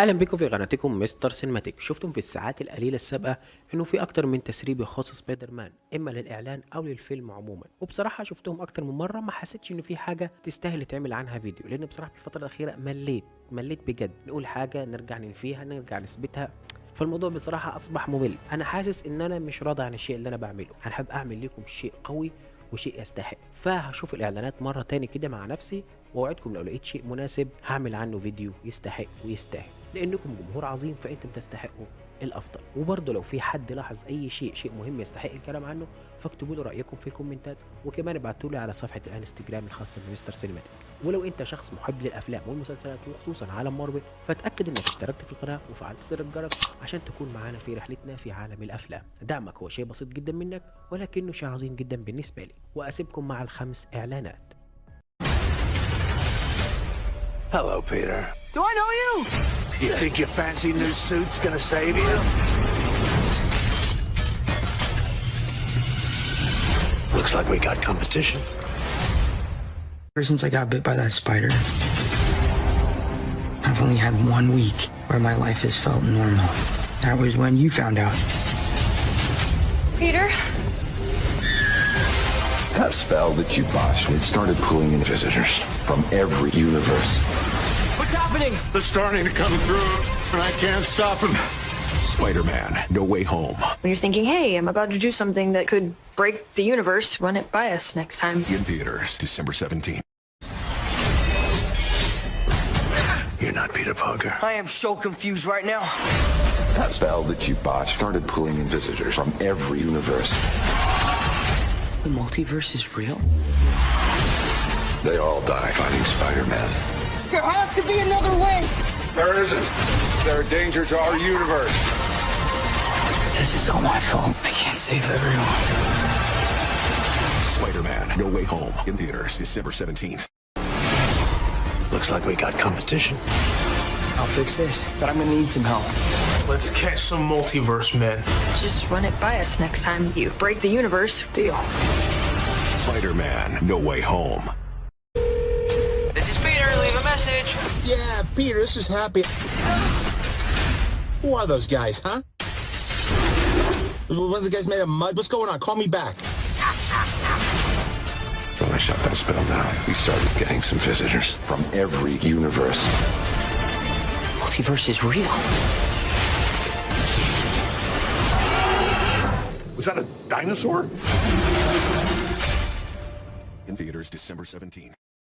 أهلا بكم في قناتكم مستر سينماتيك. شفتم في الساعات القليلة السابقة إنه في أكتر من تسريب يخص سبايدر مان إما للإعلان أو للفيلم عموما. وبصراحة شفتهم أكتر من مرة ما حسيتش إنه في حاجة تستاهل يتعمل عنها فيديو لأن بصراحة في الفترة الأخيرة مليت مليت بجد. نقول حاجة نرجع ننفيها نرجع نثبتها. فالموضوع بصراحة أصبح ممل. أنا حاسس إن أنا مش راضي عن الشيء اللي أنا بعمله. أنا حابب أعمل لكم شيء قوي وشيء يستحق. فهشوف الإعلانات مرة تاني كده مع نفسي وأوعدكم لو لقيت شيء مناسب هعمل عنه فيديو يستحق ويستاهل. لأنكم جمهور عظيم فأنتم تستحقوا. الأفضل. وبرضه لو في حد لاحظ أي شيء شيء مهم يستحق الكلام عنه فاكتبوا لي رأيكم في الكومنتات. وكمان ابعتوا لي على صفحة الانستجرام الخاصة بمستر سينماتيك. ولو أنت شخص محب للأفلام والمسلسلات وخصوصا عالم مارفل فتاكد إنك اشتركت في القناة وفعلت زر الجرس عشان تكون معانا في رحلتنا في عالم الأفلام. دعمك هو شيء بسيط جدا منك ولكنه شيء عظيم جدا بالنسبة لي. وأسيبكم مع الخمس إعلانات. Hello, Peter. Do I know you? You think your fancy new suit's gonna save you? Looks like we got competition. Ever since I got bit by that spider, I've only had one week where my life has felt normal. That was when you found out. Peter? That spell that you botched it started pulling in visitors from every universe. What's happening? They're starting to come through, and I can't stop them. Spider-Man, No Way Home. When you're thinking, hey, I'm about to do something that could break the universe, run it by us next time. In theaters, December 17th. You're not Peter Parker. I am so confused right now. That spell that you botched started pulling in visitors from every universe. The multiverse is real? They all die fighting Spider-Man. There has to be another way. There isn't. They're a danger to our universe. This is all my fault. I can't save everyone. Spider-Man, No Way Home. In theaters, December 17th. Looks like we got competition. I'll fix this, but I'm gonna need some help. Let's catch some multiverse men. Just run it by us next time you break the universe. Deal. Spider-Man, No Way Home. Message. Yeah, Peter, this is Happy. Who are those guys, huh? One of the guys made of mud? What's going on? Call me back. When I shut that spell down, we started getting some visitors from every universe. Multiverse is real. Was that a dinosaur? In theaters, December 17th.